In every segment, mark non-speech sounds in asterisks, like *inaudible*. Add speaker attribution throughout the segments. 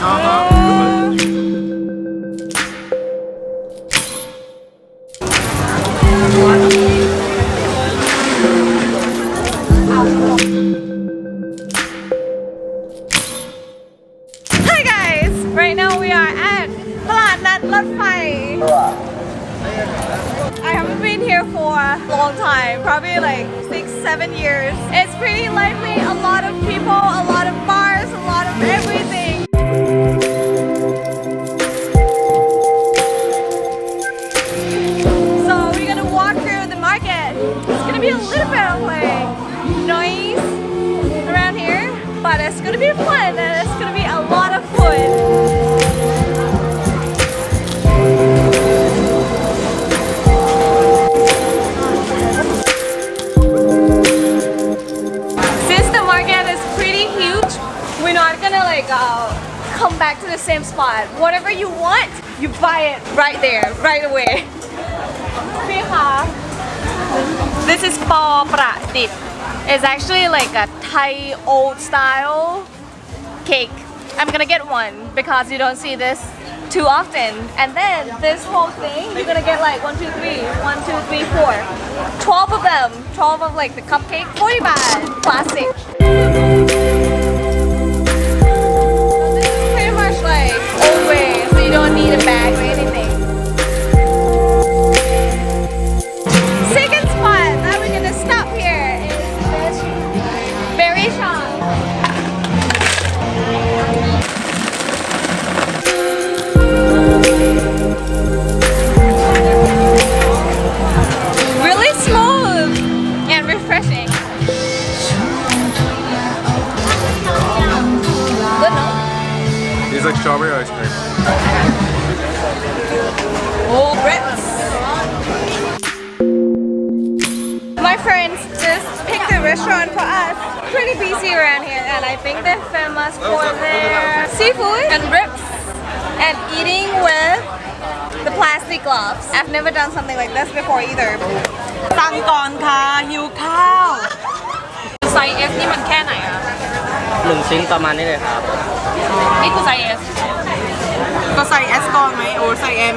Speaker 1: Uh-huh. Right now we are at Nat I haven't been here for a long time, probably like six, seven years. It's pretty lively, a lot of people, a lot of bars, a lot of everything. Bit of like noise around here, but it's gonna be fun and it's gonna be a lot of food. Since the market is pretty huge, we're not gonna like uh, come back to the same spot. Whatever you want, you buy it right there, right away. *laughs* This is pa Pradip. It's actually like a Thai old style cake. I'm gonna get one because you don't see this too often. And then this whole thing, you're gonna get like one, two, three, one, two, three, four. 12 of them, 12 of like the cupcake, 40 baht, classic. restaurant for us. Pretty busy around here, and I think they're famous for their seafood and ribs and eating with the plastic gloves. I've never done something like this before either.
Speaker 2: สั่งก่อนค่ะหิวข้าว
Speaker 1: ไซส์ S นี่มันแค่ไหนอะ
Speaker 3: หนึ่งชิ้นประมาณนี้เลยครับ
Speaker 1: นี่คือไซส์ S
Speaker 2: ก็ใส่เอสก่อนไหมโอ้ใส่เอ็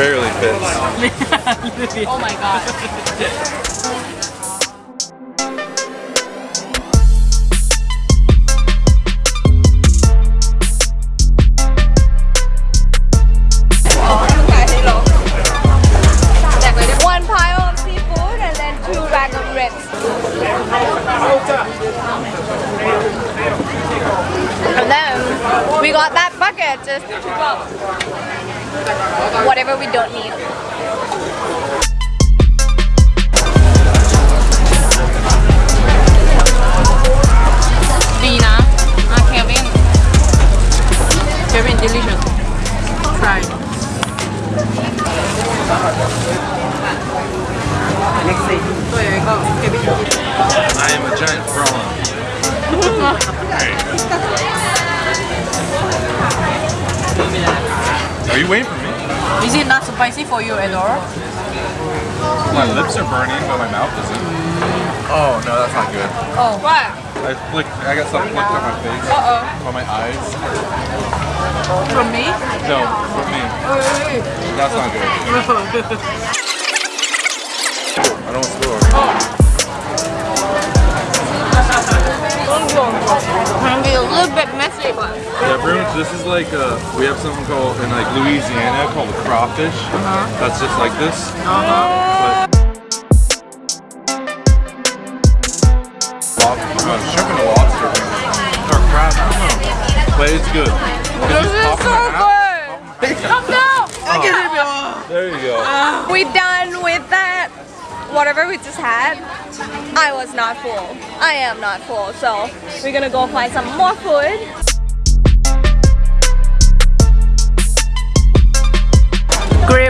Speaker 4: Barely fits. *laughs*
Speaker 1: Oh my god.
Speaker 2: ดีนะอ่ะเควินเควิน delicious try
Speaker 3: next day
Speaker 2: ตัวใหญ่ก็เควิน
Speaker 4: I am a giant prawn. *laughs* Are you waiting for me?
Speaker 2: Is it not spicy for you at all
Speaker 4: My lips are burning, but my mouth isn't. Oh no, that's not good.
Speaker 2: oh what
Speaker 4: I flicked. I got something flicked on my face.
Speaker 2: uh oh
Speaker 4: On my eyes.
Speaker 2: from me
Speaker 4: No, from me. That's not good. *laughs* I don't spill.
Speaker 2: can *laughs* be
Speaker 4: This is like uh, we have something called in like Louisiana called a crawfish. That's just like this. Lobster, uh, shrimp and a lobster or crab. I don't know, but it's good.
Speaker 1: This is so good. Come down.
Speaker 4: There you go.
Speaker 1: We done with that. Whatever we just had, I was not full. I am not full, so we're gonna go find some more food.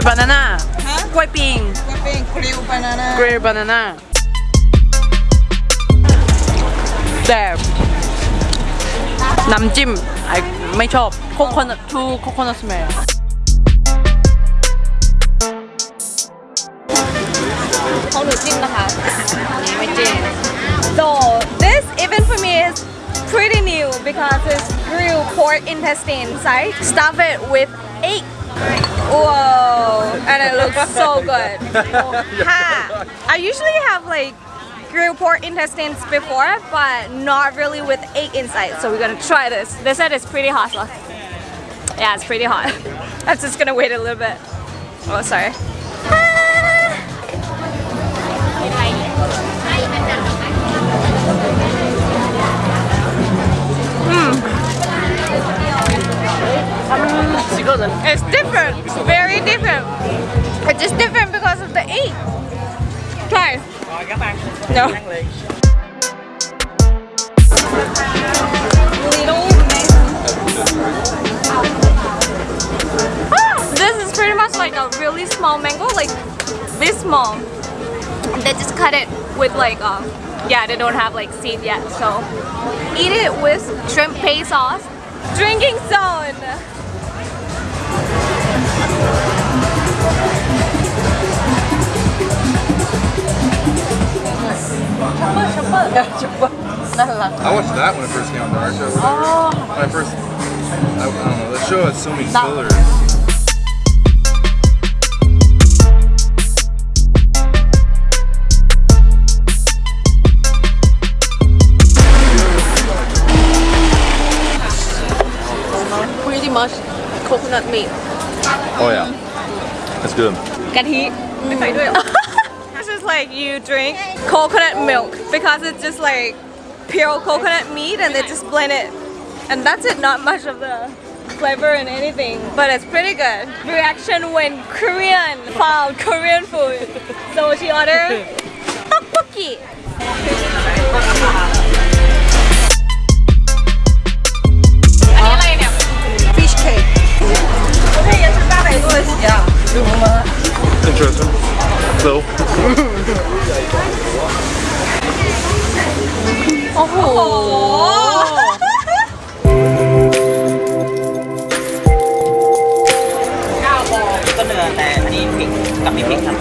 Speaker 2: grey banana กล้วยปิง
Speaker 5: เป็นคริวบานาน่า
Speaker 2: grey banana แต่น้ำจิ้มไอไม่ชอบ coconut too coconut smell
Speaker 1: ของหนูจิ้มนะคะ
Speaker 2: ไม่จริง
Speaker 1: So this even for me is pretty new because it's grilled pork intestine inside. Stuff it with egg. Whoa, and it looks so *laughs* good. Ha. I usually have like grilled pork intestines before, but not really with egg inside. So we're gonna try this. They said it's pretty hot. So. Yeah, it's pretty hot. *laughs* I'm just gonna wait a little bit. Oh, sorry. Hmm. Different. It's. It's different because of the egg. Try. No. Ah, this is pretty much like a really small mango, like this small. And They just cut it with like, um, yeah, they don't have like seed yet, so eat it with shrimp paste sauce. Drinking zone.
Speaker 4: I watched that when it first came on the our show. Oh. When I first, I, I don't know, the show has so many fillers.
Speaker 2: pretty much coconut meat
Speaker 4: Oh yeah, that's good.
Speaker 1: กะทิไม่ใส่ด้วย It's *laughs* just like you drink coconut milk because it's just like pure coconut meat and they just blend it. And that's it not much of the flavor and anything but it's pretty good. Reaction when Korean found Korean food. So she ordered อ้โห
Speaker 3: ก็เนื้อแต่อันนี้พริกกับมีพริกครับ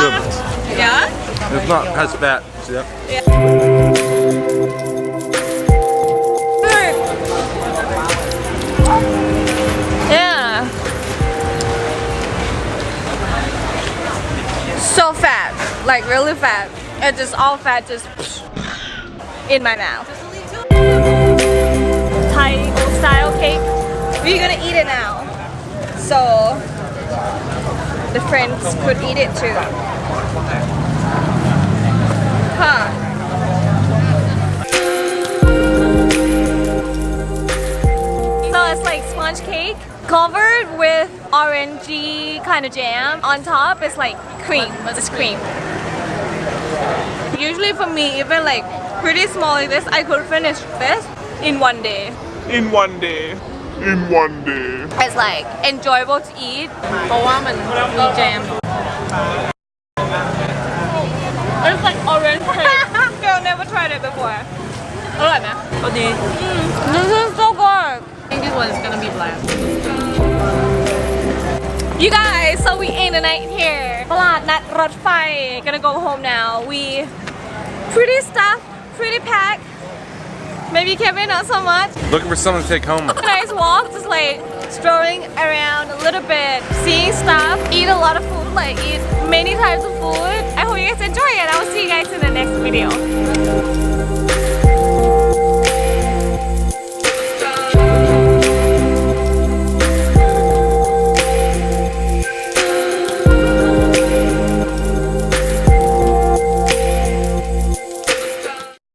Speaker 4: good.
Speaker 1: Yeah?
Speaker 4: It's not has fat. See that?
Speaker 1: Yeah. It's just all fat just in my mouth. Thai style cake. We're gonna eat it now. So the friends could eat it too. Huh. So it's like sponge cake covered with orangey kind of jam. On top it's like cream, it's cream Usually for me, even like pretty small like this, I could finish this in one day.
Speaker 6: in one day. In one day.
Speaker 1: It's like enjoyable to eat.
Speaker 2: เพราะว่ามันมีแจม
Speaker 1: It's like orange cake. *laughs* Girl, never tried it before.
Speaker 2: อร่อยไหมก็ดี
Speaker 1: This is so good.
Speaker 2: I think this one is gonna be bland
Speaker 1: You guys, so we end the night here. ตลาดนัดรถไฟ Gonna go home now. We pretty stuff, pretty packed. Maybe Kevin not so much.
Speaker 4: Looking for something to take home.
Speaker 1: Nice walk, just like strolling around a little bit, seeing stuff, eat a lot of food, like eat many types of food. I hope you guys enjoy it. I will see you guys in the next video.